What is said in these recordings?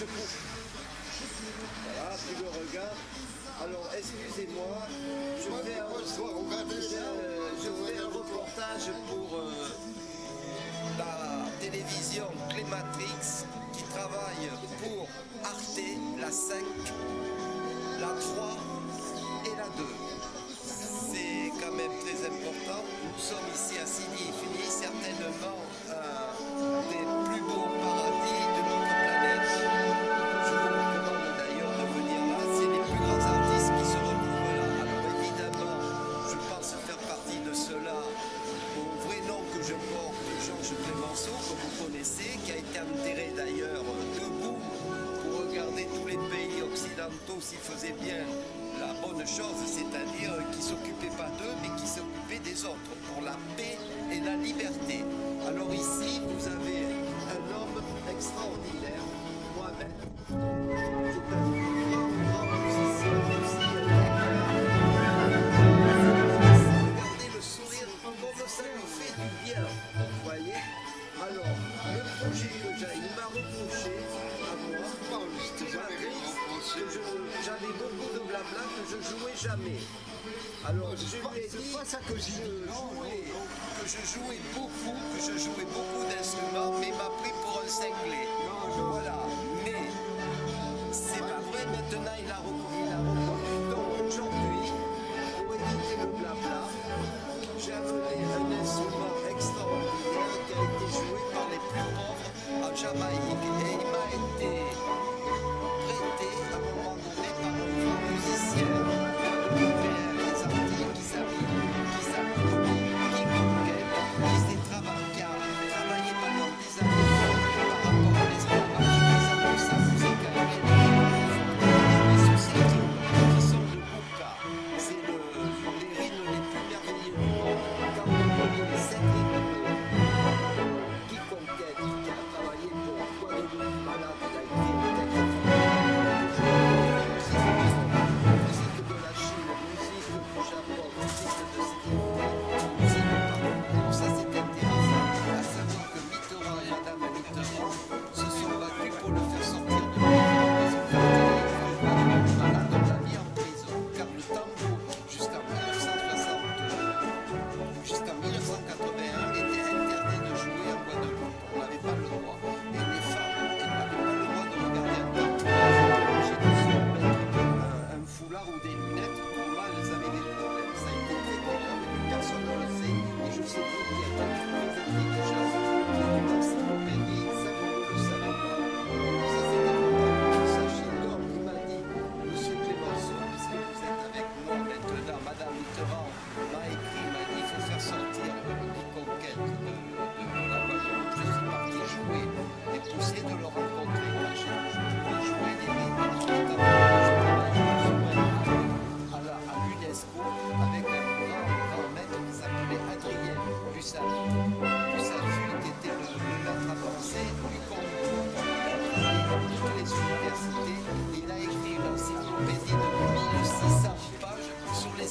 secours. Voilà, tu le regardes. Alors, excusez-moi, je fais un, je, un euh, reportage pour euh, la télévision Clématrix qui travaille pour Arte, la 5 s'il faisait bien. ça que je jouais, que je jouais beaucoup, que je jouais beaucoup d'instruments, mais m'a pris pour un cinglé. Voilà. Mais c'est pas vrai. Maintenant, il a, il a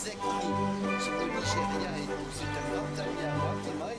les écrits. Sur le Nigeria et sur un grand ami à moi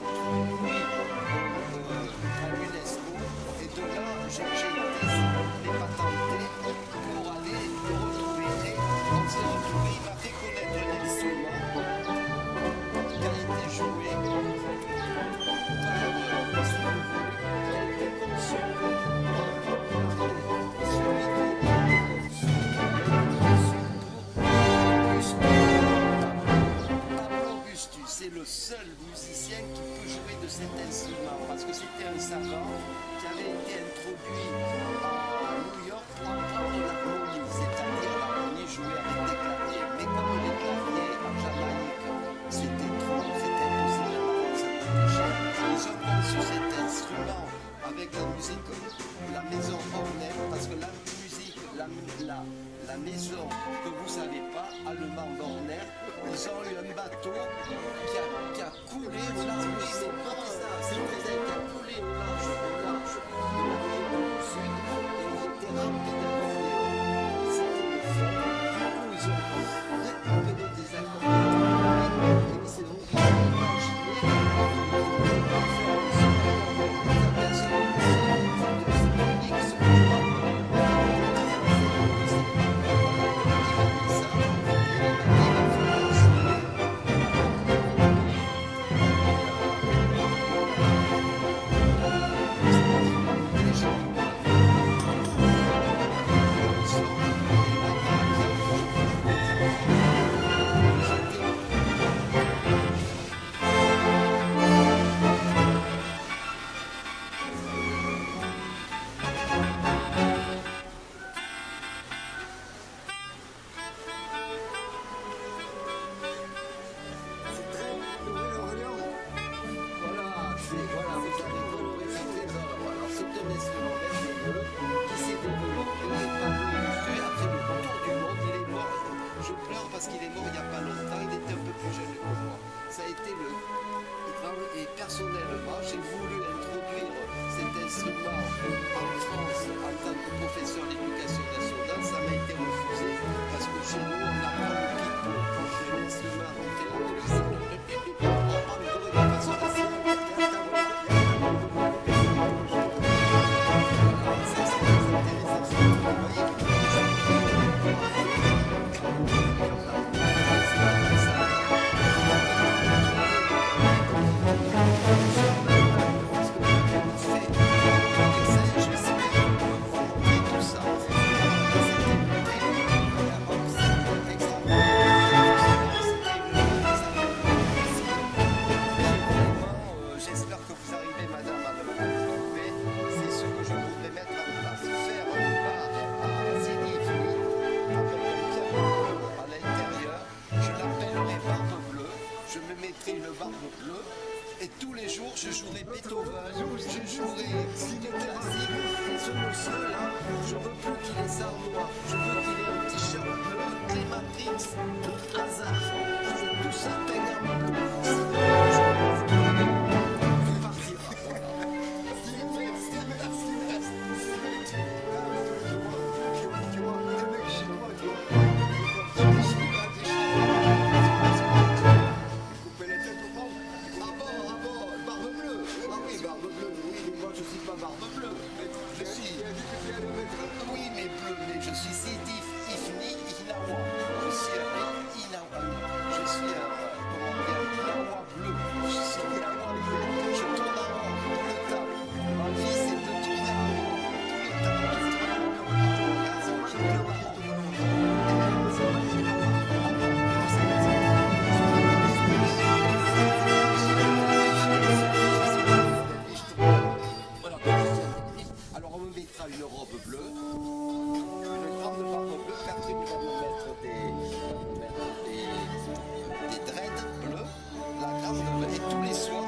seul musicien qui peut jouer de cet instrument, parce que c'était un savant qui avait été introduit à New York pour la l'harmonie, c'est-à-dire l'harmonie jouée avec des claviers, mais comme les claviers en Jamaïque, c'était trop, c'était impossible d'avoir cette cher. Ils ont cet instrument avec la musique, la maison Hornet, parce que la musique, la, la la maison que vous savez pas, à Le ils ont eu un bateau qui a, qui a coulé au large Et tous les jours, je jouerai Beethoven, je jouerai du. Et ce monsieur-là, je veux plus qu'il ait sa je veux qu'il ait un t-shirt bleu, Clématrix, le hasard. Je tout ça, bleu, une gramme de marbre bleu, Catherine va nous mettre des, des, dreads bleus, la gramme de blé tous les soirs.